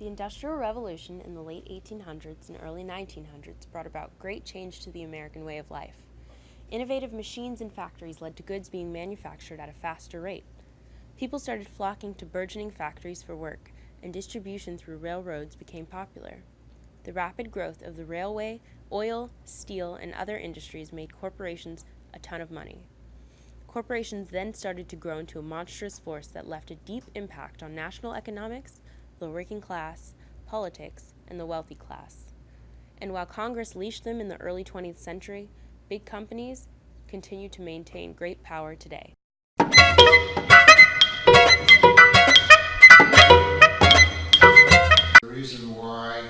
The Industrial Revolution in the late 1800s and early 1900s brought about great change to the American way of life. Innovative machines and factories led to goods being manufactured at a faster rate. People started flocking to burgeoning factories for work, and distribution through railroads became popular. The rapid growth of the railway, oil, steel, and other industries made corporations a ton of money. Corporations then started to grow into a monstrous force that left a deep impact on national economics, the working class, politics, and the wealthy class. And while Congress leashed them in the early 20th century, big companies continue to maintain great power today. The reason why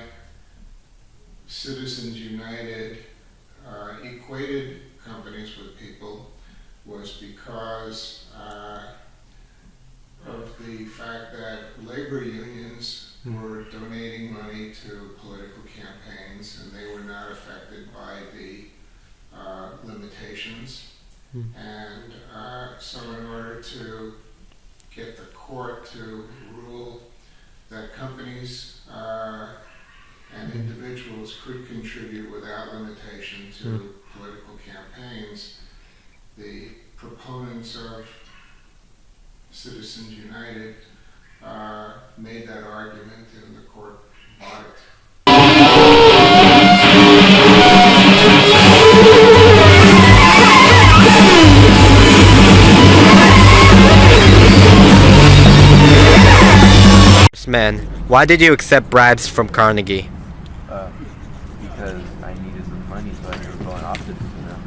Citizens United uh, equated companies with people was because uh, of the fact that labor unions were donating money to political campaigns and they were not affected by the uh, limitations. And uh, so, in order to get the court to rule that companies uh, and individuals could contribute without limitation to political campaigns, the proponents of Citizens United uh, made that argument and the court bought it. Man, why did you accept bribes from Carnegie? Uh, because I needed some money so I could go on options, you know.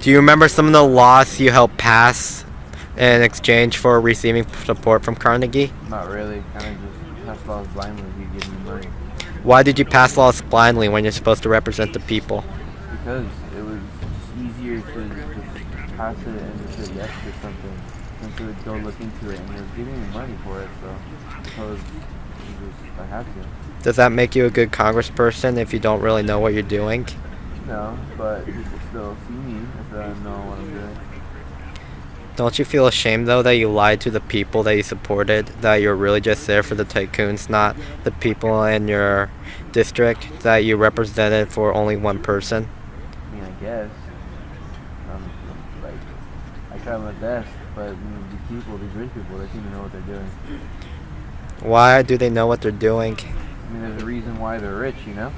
Do you remember some of the laws you helped pass in exchange for receiving support from Carnegie? Not really. Kind of just passed laws blindly you give me money. Why did you pass laws blindly when you're supposed to represent the people? Because it was easier to just pass it and just say yes or something than to go look into it. And he was giving me money for it, so I was just, I had to. Does that make you a good congressperson if you don't really know what you're doing? No, but people still see me if I know what I'm doing. Don't you feel ashamed though that you lied to the people that you supported, that you're really just there for the tycoons, not the people in your district that you represented for only one person? I mean, I guess. Um, like, I try my best, but you know, the people, these rich people, they seem to know what they're doing. Why do they know what they're doing? I mean, there's a reason why they're rich, you know?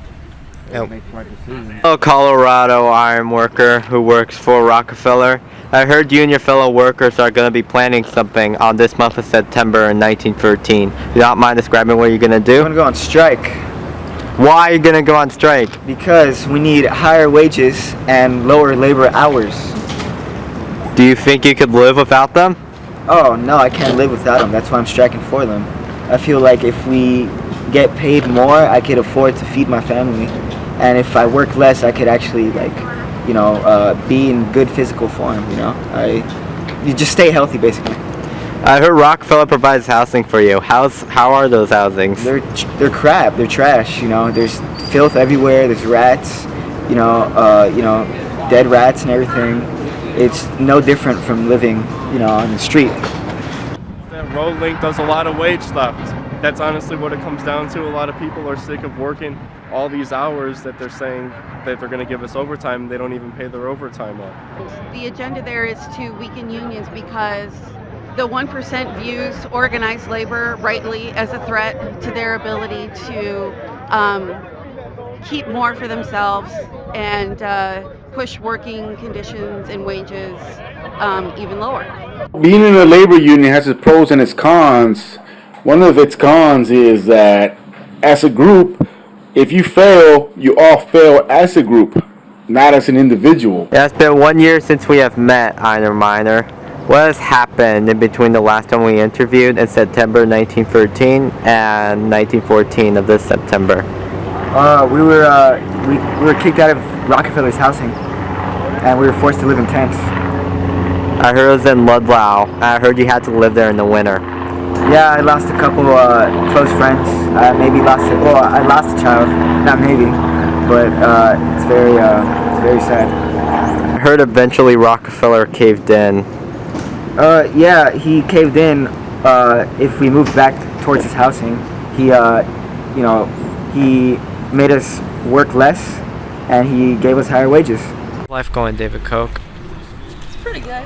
They Yep. make smart decisions. fellow Colorado iron worker who works for Rockefeller. I heard you and your fellow workers are going to be planning something on this month of September in 1913. You don't mind describing what you're going to I'm do? gonna go on strike Why are you going to go on strike? because we need higher wages and lower labor hours. Do you think you could live without them? Oh no, I can't live without them. That's why I'm striking for them. I feel like if we get paid more, I could afford to feed my family, and if I work less, I could actually like, you know, uh, be in good physical form. You know, I you just stay healthy basically. I heard Rockefeller provides housing for you. How's how are those housings? They're they're crap. They're trash. You know, there's filth everywhere. There's rats. You know, uh, you know, dead rats and everything. It's no different from living, you know, on the street. that road link does a lot of wage theft. That's honestly what it comes down to. A lot of people are sick of working all these hours that they're saying that they're going to give us overtime. They don't even pay their overtime up. The agenda there is to weaken unions because the 1% views organized labor rightly as a threat to their ability to um, keep more for themselves and uh, push working conditions and wages um, even lower. being in a labor union has its pros and its cons. One of its cons is that as a group, if you fail, you all fail as a group, not as an individual. Yeah, it's been one year since we have met, Einer Miner. What has happened in between the last time we interviewed in September 1913 and 1914 of this September? Uh, we were uh, we, we were kicked out of Rockefeller's housing, and we were forced to live in tents. I heard it was in Ludlow. I heard you had to live there in the winter. Yeah, I lost a couple uh, close friends. I maybe lost a, well, I lost a child, not maybe, but uh, it's very uh, it's very sad. I heard eventually Rockefeller caved in. Uh, yeah, he caved in. Uh, if we moved back towards his housing, he uh, you know, he made us work less, and he gave us higher wages. Life going, David Koch. It's pretty good.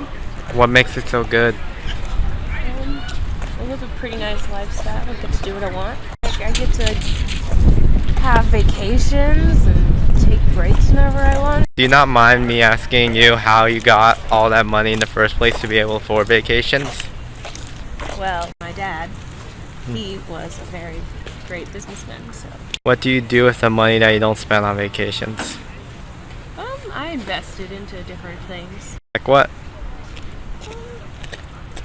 What makes it so good? Live a pretty nice lifestyle. I get to do what I want. Like, I get to have vacations and take breaks whenever I want. Do you not mind me asking you how you got all that money in the first place to be able to afford vacations? Well, my dad, he was a very great businessman, so What do you do with the money that you don't spend on vacations? um, I invested into different things. Like what? Um,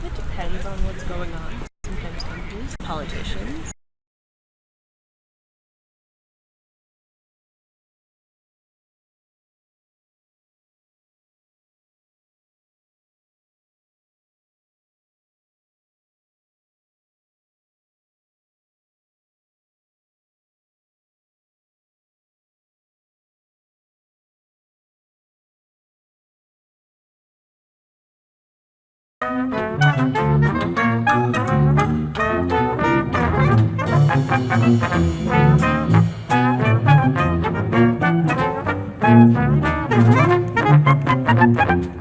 it depends on what's going on. Politicians. Thank you.